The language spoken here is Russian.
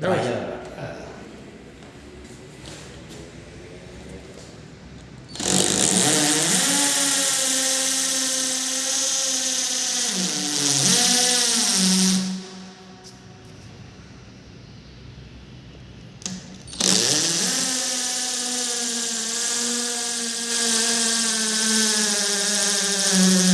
Давай Давай. я. Э, Thank